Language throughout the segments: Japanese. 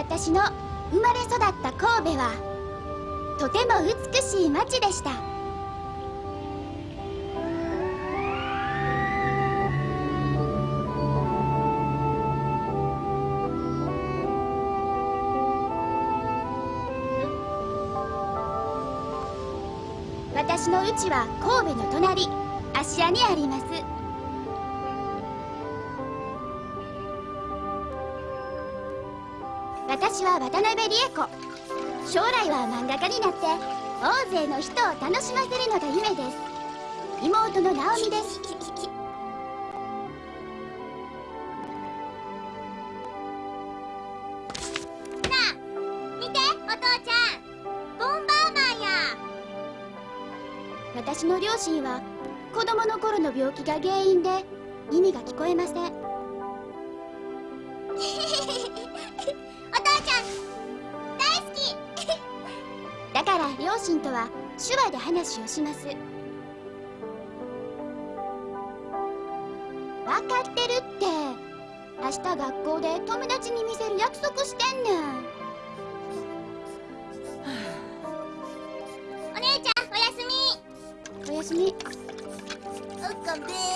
私の生まれ育った神戸はとても美しい町でした。私の家は神戸の隣芦屋にあります。私は渡辺理恵子。将来は漫画家になって大勢の人を楽しませるのが夢です。妹の直美です。なあ見てお父ちゃん。ボンバーマンや。私の両親は子供の頃の病気が原因で耳が聞こえませんお父ちゃん大好きだから両親とは手話で話をします分かってるって明日学校で友達に見せる約束してんねんお姉ちゃんおやすみおやすみおっかべ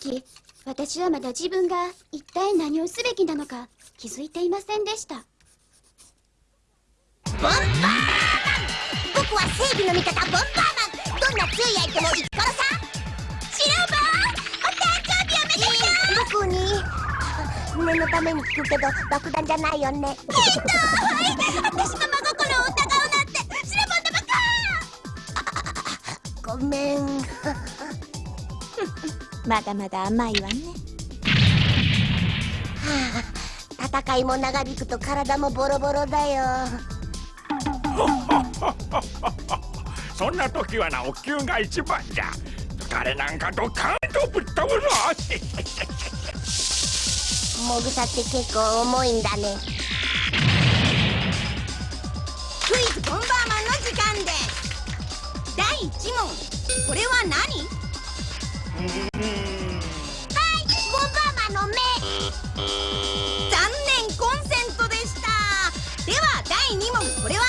時私はまだ自分が一体何をすべきなのか気づいていませんでした。ボンバーマン！僕は正義の味方ボンバーマン！どんな強い相手も撃ち殺さシルバー！お誕生日おめでとう！僕に念のために聞くけど爆弾じゃないよね。えっとはい！私の真心を疑うなんてシルバーのバカごめんまだまだ甘いわね。戦いも長引くと体もボロボロだよ。そんな時はなお灸が一番じゃ。疲れなんかドカンとぶっ飛ぶぞ。もぐさって結構重いんだね。クイズボンバーマンの時間です。第1問。これは何？残念コンセントでした。では第2問。これは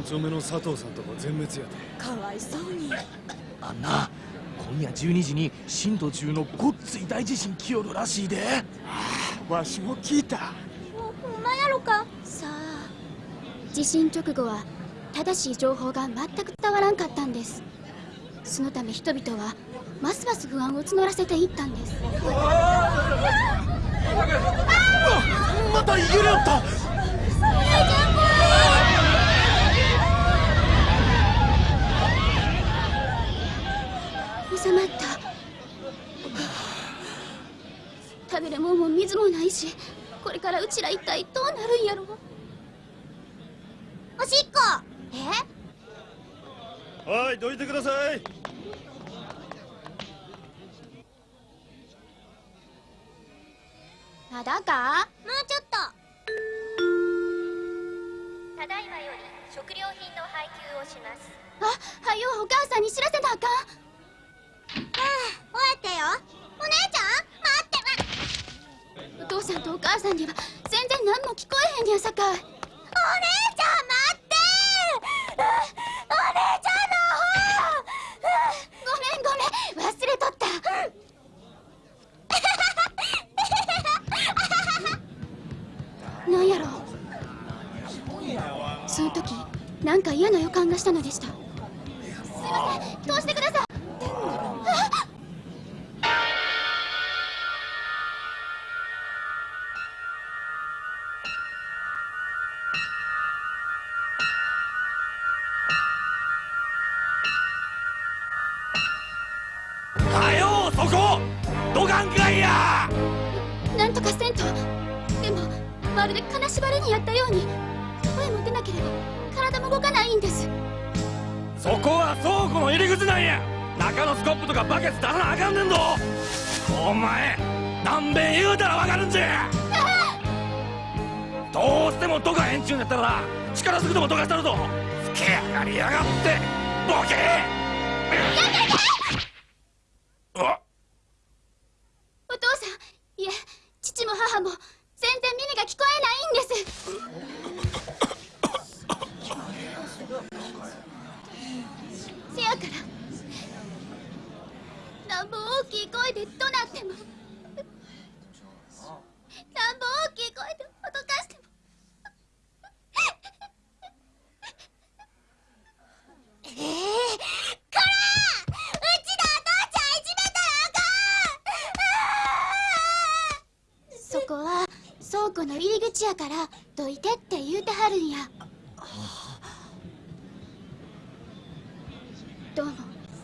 三丁目の佐藤さんとこ全滅やで。かわいそうに。あんな今夜12時に震度10のごっつい大地震来よるらしいで。わしも聞いた。ほんまやろか。さあ地震直後は正しい情報が全く伝わらんかったんです。そのため人々はますます不安を募らせていったんです。また逃げるよった収まった食べるもんも水もないしこれからうちら一体どうなるんやろ。おしっこ。え？はいどいてください。まだか？もうちょっと。ただいまより食料品の配給をします。あはよお母さんに知らせなあかんお母さんには全然何も聞こえへんやさかい。お姉ちゃん待ってお姉ちゃんの方。ごめんごめん。忘れとった。なんやろ。その時なんか嫌な予感がしたのでした。すいません。通してください。んかいやなんとかせんと。でもまるで金縛りにやったように。声も出なければ体も動かないんです。そこは倉庫の入り口なんや！中のスコップとかバケツ出さなあかんねんぞ！お前何べん言うたらわかるんじゃ！どうしてもどかへんちゅうんやったら力ずくでもどかしたるぞ！つけ上がりやがってボケ！あお父さんいえ父も母も全然耳が聞こえないんですせやからなんぼ大きい声で怒鳴ってもなんぼ大きい声で脅かしてもええこらうちのお父ちゃんいじめたらあかんそこは倉庫の入り口やからどいてって言うてはるんや。どうも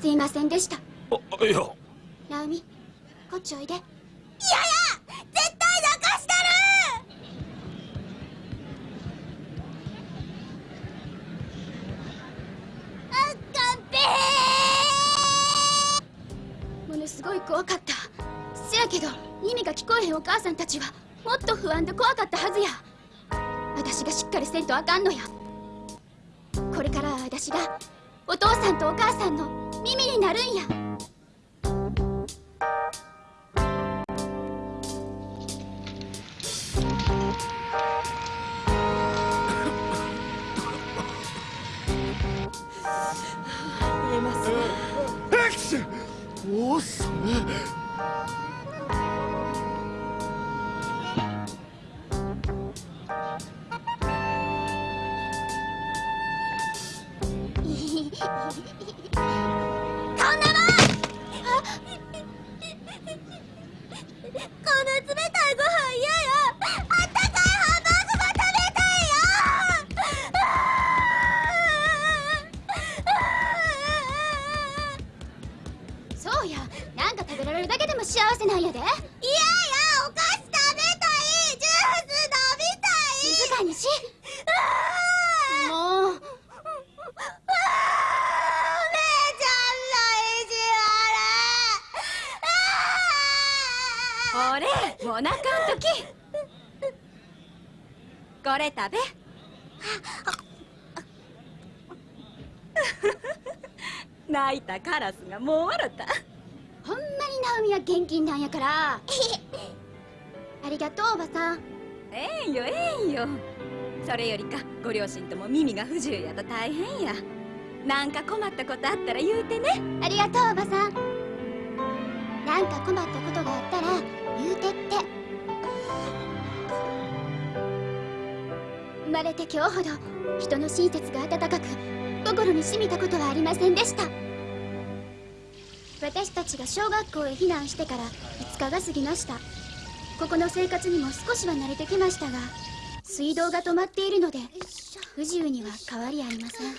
すいませんでした。あいや。ナオミこっちおいでお腹の時。これ食べ。泣いたカラスがもう笑った。ほんまにナオミは現金なんやから。ありがとうおばさん。ええんよええんよ。それよりかご両親とも耳が不自由やと大変や。なんか困ったことあったら言うてね。ありがとうおばさん。なんか困ったことがあったら言うてって。生まれて今日ほど人の親切が温かく心に染みたことはありませんでした。私たちが小学校へ避難してから5日が過ぎました。ここの生活にも少しは慣れてきましたが水道が止まっているので不自由には変わりありません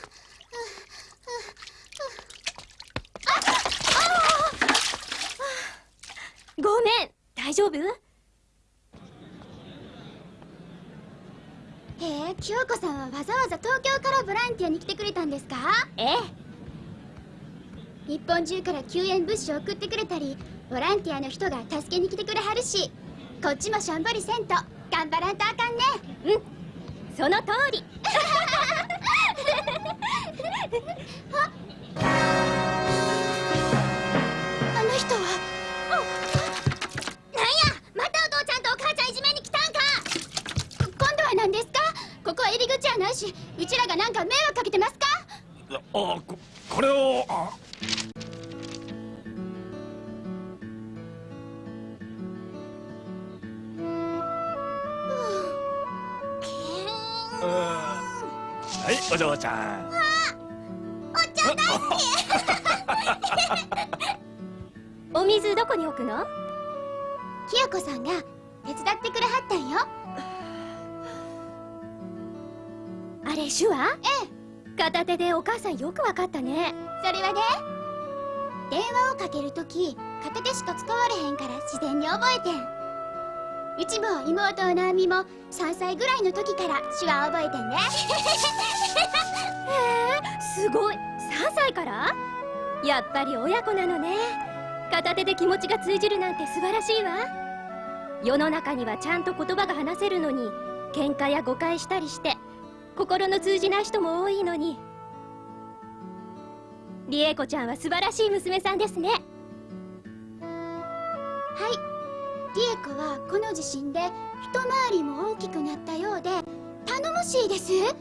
ごめん大丈夫？へえ清子さんはわざわざ東京からボランティアに来てくれたんですか？ええ。日本中から救援物資を送ってくれたりボランティアの人が助けに来てくれはるしこっちもしょんぼりせんと頑張らんとあかんね。その通り。あ はいお嬢ちゃんお水どこに置くの？清子さんが手伝ってくれはったんよ。あれ手話？ええ。片手でお母さんよくわかったね。それはね電話をかけるとき片手しか使われへんから自然に覚えてんうちも妹の直美も3歳ぐらいの時から手話を覚えてんねすごい。3歳から？やっぱり親子なのね。片手で気持ちが通じるなんて素晴らしいわ。世の中にはちゃんと言葉が話せるのに喧嘩や誤解したりして心の通じない人も多いのに。リエコちゃんは素晴らしい娘さんですね。はいリエコはこの地震で一回りも大きくなったようで頼もしいです。え。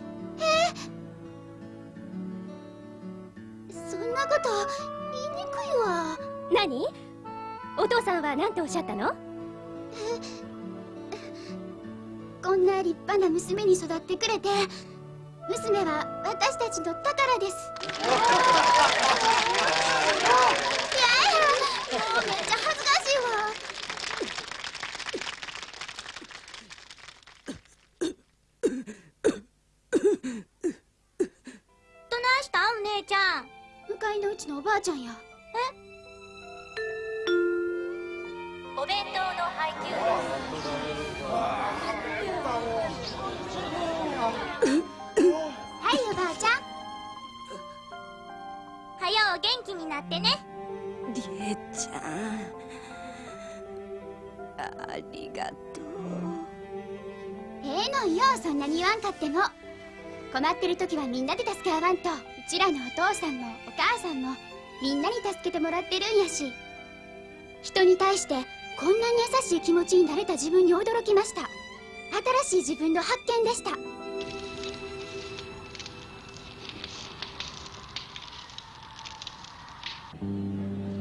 そんなこと言いにくいわ。何？お父さんは何ておっしゃったの？こんな立派な娘に育ってくれて娘は私たちの宝ですってる時はみんなで助け合わんと。うちらのお父さんもお母さんもみんなに助けてもらってるんやし。人に対してこんなに優しい気持ちになれた自分に驚きました。新しい自分の発見でした。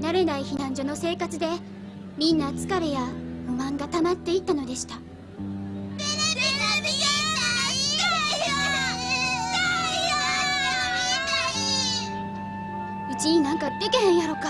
慣れない避難所の生活でみんな疲れや不満が溜まっていったのでした。なんかでけへんやろか。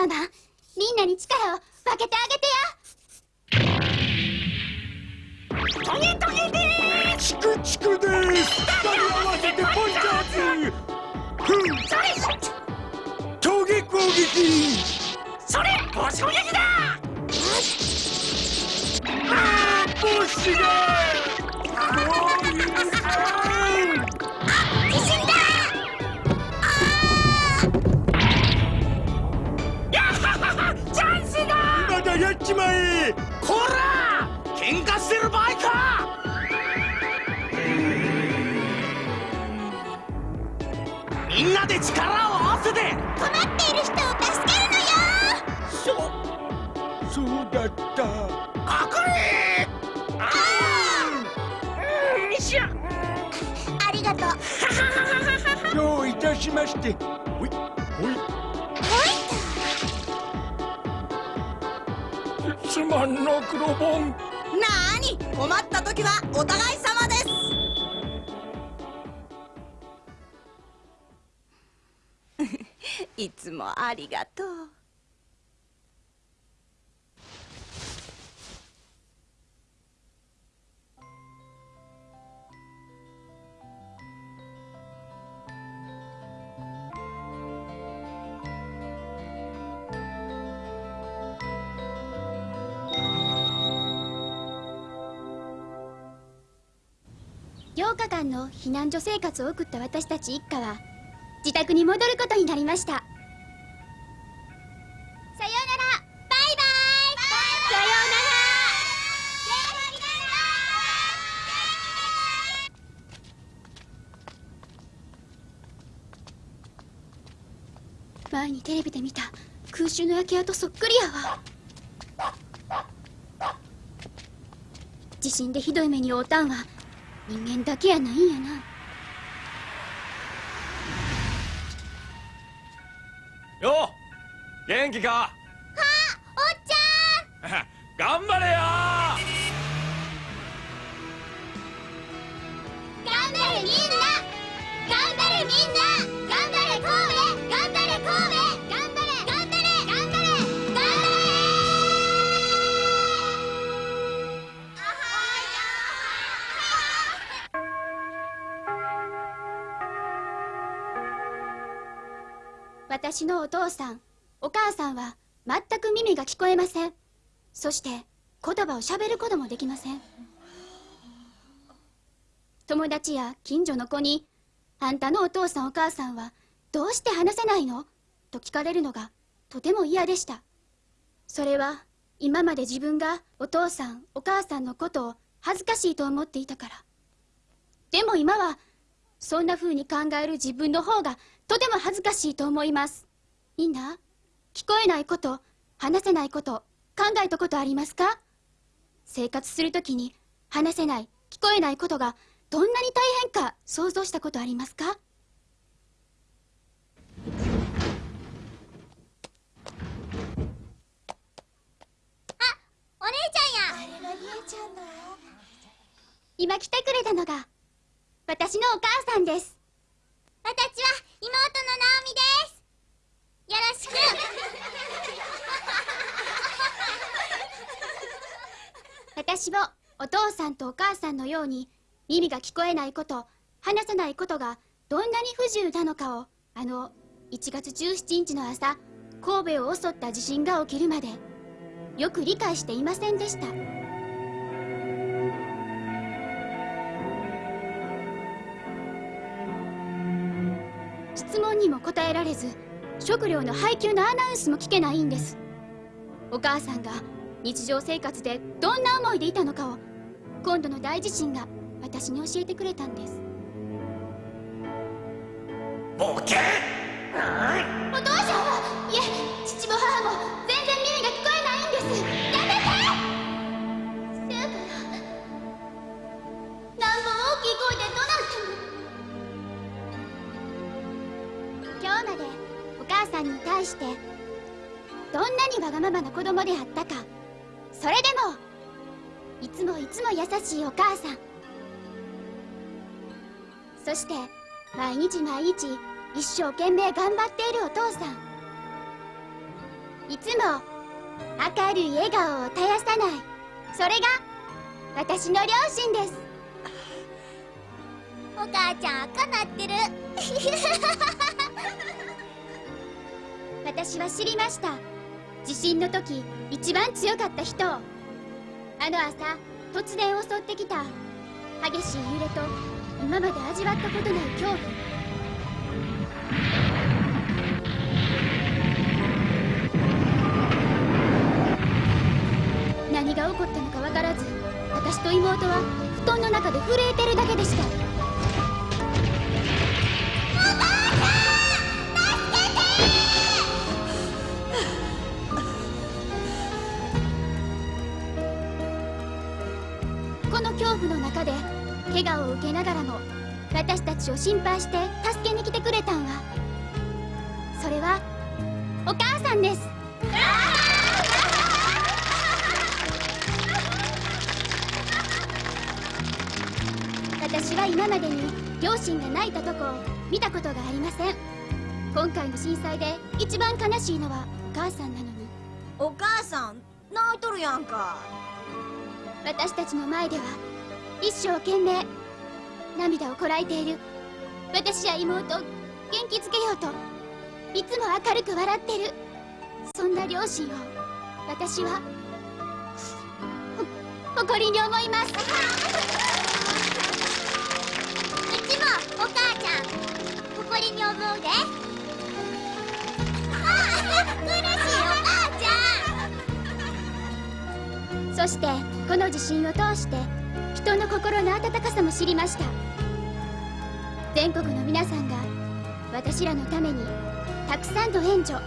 ボンバーマンみんなに力を分けてあげてやトゲトゲでチクチクです。二人合わせてポンチャーズふん。衝撃攻撃。それご衝撃だ。あーボッシュだ みんなで力を合わせて。困っている人を助けるのよ。そそうだった。あー。うんよいしょありがとう。どういたしまして。ほいほい。すまんの黒ボンなーに。困った時はお互い様いつもありがとう。8日間の避難所生活を送った私たち一家は自宅に戻ることになりましたさようならバイバイさようなら前にテレビで見た空襲の焼け跡そっくりやわ。地震でひどい目に遭うたんは人間だけやないんやな。よう元気か？私のお父さんお母さんは全く耳が聞こえません。そして言葉をしゃべることもできません。友達や近所の子に「あんたのお父さんお母さんはどうして話せないの?」と聞かれるのがとても嫌でした。それは今まで自分がお父さんお母さんのことを恥ずかしいと思っていたから。でも今はそんな風に考える自分の方がとても恥ずかしいと思います。みんな聞こえないこと？話せないこと？考えたことありますか？生活するときに話せない聞こえないことがどんなに大変か想像したことありますか？お姉ちゃんや。今来てくれたのが私のお母さんです。私は妹のナオミですよろしく。私もお父さんとお母さんのように耳が聞こえないこと話せないことがどんなに不自由なのかをあの1月17日の朝神戸を襲った地震が起きるまでよく理解していませんでした。質問にも答えられず食料の配給のアナウンスも聞けないんです。お母さんが日常生活でどんな思いでいたのかを今度の大地震が私に教えてくれたんです。ボケままな子供であったか。それでもいつもいつも優しいお母さん。そして毎日毎日一生懸命頑張っているお父さん。いつも明るい笑顔を絶やさない。それが私の両親です。お母ちゃん赤なってる。私は知りました地震の時一番強かった人。あの朝突然襲ってきた。激しい揺れと今まで味わったことない恐怖。何が起こったのか分からず私と妹は布団の中で震えてるだけでした。の恐怖の中で怪我を受けながらも私たちを心配して助けに来てくれたんはそれはお母さんです。私は今までに両親が泣いたとこを見たことがありません。今回の震災で一番悲しいのはお母さんなのに。お母さん泣いとるやんか。私たちの前では一生懸命涙をこらえている。私や妹を元気づけようといつも明るく笑ってる。そんな両親を私は誇りに思います。うちもお母ちゃん誇りに思うで。そしてこの地震を通して人の心の温かさも知りました。全国の皆さんが私らのためにたくさんの援助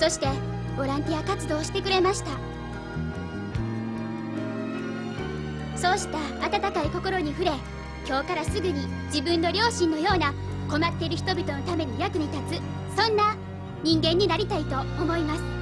そしてボランティア活動をしてくれました。そうした温かい心に触れ今日からすぐに自分の両親のような困っている人々のために役に立つそんな人間になりたいと思います。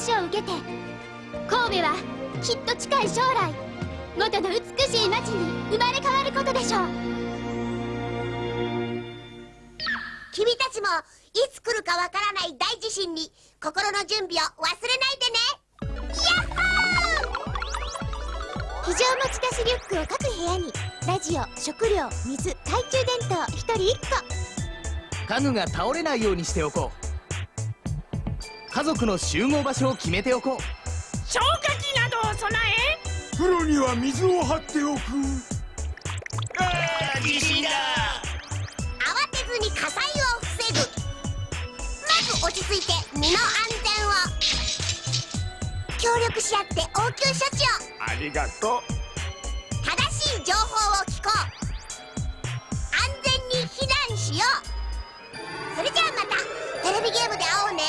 励ましを受けて神戸はきっと近い将来元の美しい街に生まれ変わることでしょう。君たちもいつ来るかわからない大地震に心の準備を忘れないでね。ヤッホー！非常持ち出しリュックを各部屋にラジオ食料水懐中電灯一人一個。家具が倒れないようにしておこう家族の集合場所を決めておこう。消火器などを備え風呂には水を張っておく。地震だ。慌てずに火災を防ぐ。まず落ち着いて身の安全を。協力し合って応急処置を。ありがと正しい情報を聞こう。安全に避難しよう。それじゃあまたテレビゲームで会おうね